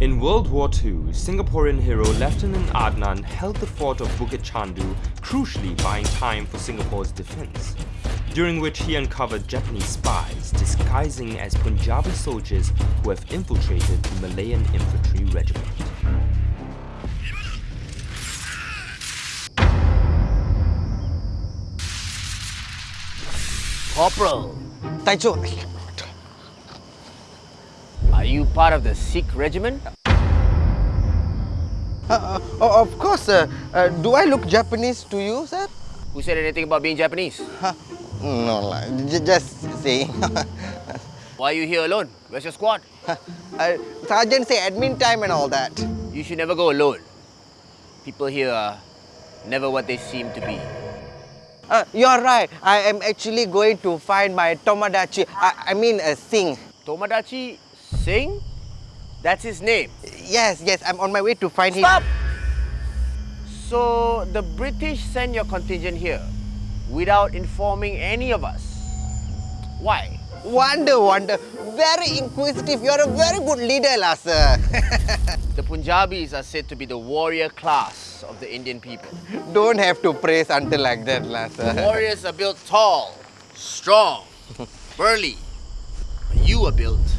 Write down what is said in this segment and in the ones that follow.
In World War II, Singaporean hero Lieutenant Adnan held the fort of Bukit Chandu, crucially buying time for Singapore's defense, during which he uncovered Japanese spies disguising as Punjabi soldiers who have infiltrated the Malayan infantry regiment. Corporal, Taicho, are you part of the Sikh regiment? uh, uh, of course, uh, uh, do I look Japanese to you, sir? Who said anything about being Japanese? Huh? No, j- just saying. Why are you here alone? Where's your squad? uh, Sergeant say admin time and all that. You should never go alone. People here are never what they seem to be. Uh, you're right. I am actually going to find my Tomodachi. I, I mean, uh, Singh. Tomodachi Singh? That's his name. Yes, yes, I'm on my way to find Stop! him. So the British sent your contingent here without informing any of us. Why? Wonder, wonder. Very inquisitive. You're a very good leader, lah, sir. The Punjabis are said to be the warrior class of the Indian people. Don't have to praise until like that, lah, sir. Warriors are built tall, strong, burly. You are built.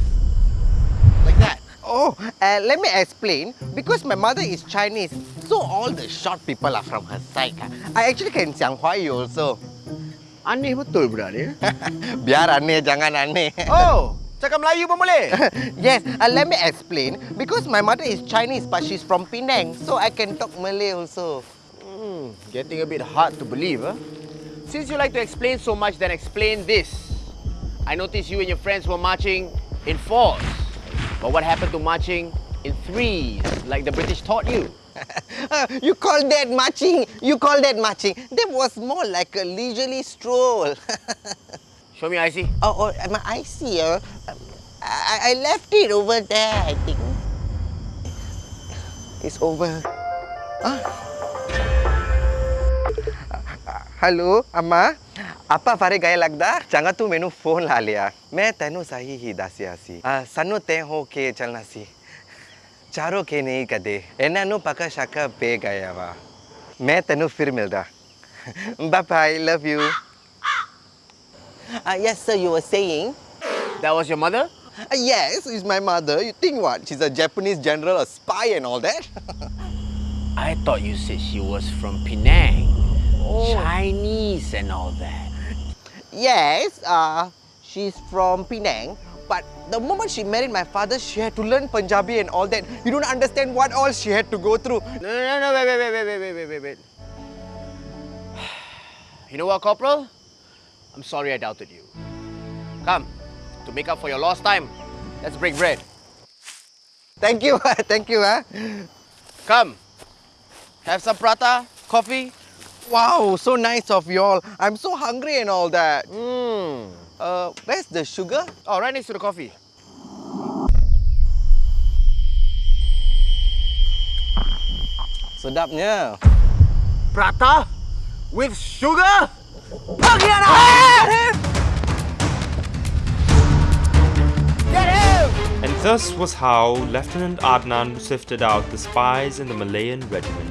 Oh, uh, let me explain. Because my mother is Chinese, so all the short people are from her side. I actually can Chiang Huai also. Aneh betul berani. Biar aneh, jangan aneh. Oh, Cakap Melayu pun boleh? yes, uh, let me explain. Because my mother is Chinese but she's from Penang, so I can talk Malay also. Mm, getting a bit hard to believe, huh? Since you like to explain so much, then explain this. I noticed you and your friends were marching in force. But what happened to marching in threes, like the British taught you? you call that marching? You call that marching? That was more like a leisurely stroll. Show me IC. Oh, oh my IC. Uh, I, I left it over there, I think. It's over. Huh? Hello, Amma? ಅಪ್ಪ ಫಾರಿ ಗೈ ಲಗ್ದ ಚಂಗ ತು ಮೆನು phone ಲಾ ಲಿಯಾ ಮೇ ತೆನು ಸಹಿ ಹಿ ದಾಸಿ ಹಸಿ ಸನ್ನು ತೇ ಹೋ ಕೆ ಚಲ್ನಸಿ ಚಾರೋ ಕೆ ನೇ ಕದೆ ಎನ್ನನ್ನು ಪಕ ಶಕ ಪೇ ಗಯವ ಮೇ ತೆನು ಫಿರ್ ಮಿಲ್ದ ಬಾಪ I love you Uh, yes, sir, you were saying? That was your mother? Ah, yes, it's my mother. You think what? She's a Japanese general, a spy and all that? I thought you said she was from Penang. Oh. Chinese and all that yes, uh, she's from Penang. But the moment she married my father, she had to learn Punjabi and all that. You don't understand what all she had to go through. No, no, no, wait, wait, wait, wait, wait, wait, wait, wait. You know what, Corporal? I'm sorry I doubted you. Come, to make up for your lost time, let's break bread. Thank you, thank you. Huh? Come, have some prata, coffee. Wow, so nice of y'all. I'm so hungry and all that. Mmm. Uh, where's the sugar? Oh, right next to the coffee. Sedapnya. Prata with sugar? Pergi anak! Get him! And thus was how Lieutenant Adnan sifted out the spies in the Malayan regiment